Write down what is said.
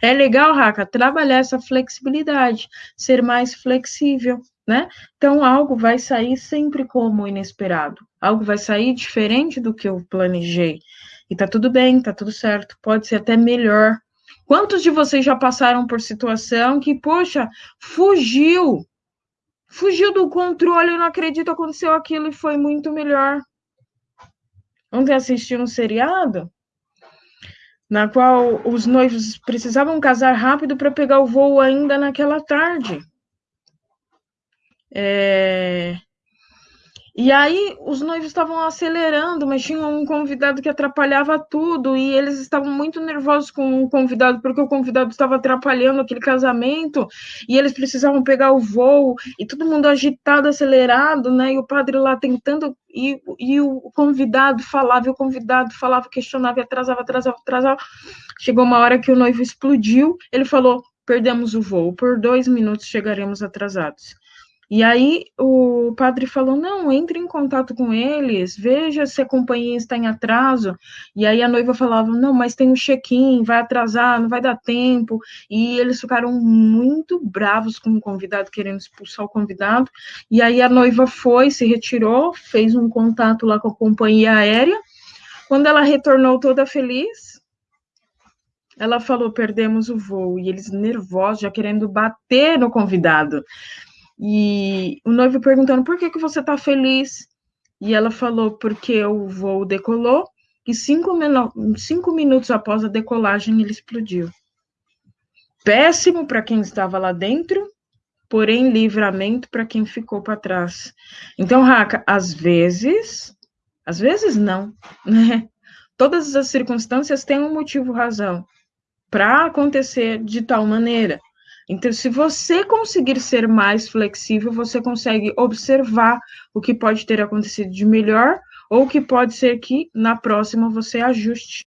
É legal, Raca, trabalhar essa flexibilidade, ser mais flexível, né? Então, algo vai sair sempre como inesperado, algo vai sair diferente do que eu planejei. E tá tudo bem, tá tudo certo, pode ser até melhor. Quantos de vocês já passaram por situação que, poxa, fugiu, fugiu do controle, eu não acredito, aconteceu aquilo e foi muito melhor. Ontem assisti um seriado na qual os noivos precisavam casar rápido para pegar o voo ainda naquela tarde. É... E aí os noivos estavam acelerando, mas tinha um convidado que atrapalhava tudo, e eles estavam muito nervosos com o convidado, porque o convidado estava atrapalhando aquele casamento, e eles precisavam pegar o voo, e todo mundo agitado, acelerado, né? E o padre lá tentando, e, e o convidado falava, e o convidado falava, questionava, atrasava, atrasava, atrasava. Chegou uma hora que o noivo explodiu, ele falou: perdemos o voo, por dois minutos chegaremos atrasados. E aí o padre falou: não, entre em contato com eles, veja se a companhia está em atraso. E aí a noiva falava: não, mas tem um check-in, vai atrasar, não vai dar tempo. E eles ficaram muito bravos com o convidado, querendo expulsar o convidado. E aí a noiva foi, se retirou, fez um contato lá com a companhia aérea. Quando ela retornou toda feliz, ela falou: perdemos o voo. E eles nervosos, já querendo bater no convidado. E o noivo perguntando por que, que você está feliz? E ela falou, porque o voo decolou e cinco, cinco minutos após a decolagem ele explodiu. Péssimo para quem estava lá dentro, porém livramento para quem ficou para trás. Então, Raca, às vezes, às vezes não, né? Todas as circunstâncias têm um motivo, razão para acontecer de tal maneira. Então, se você conseguir ser mais flexível, você consegue observar o que pode ter acontecido de melhor ou que pode ser que na próxima você ajuste.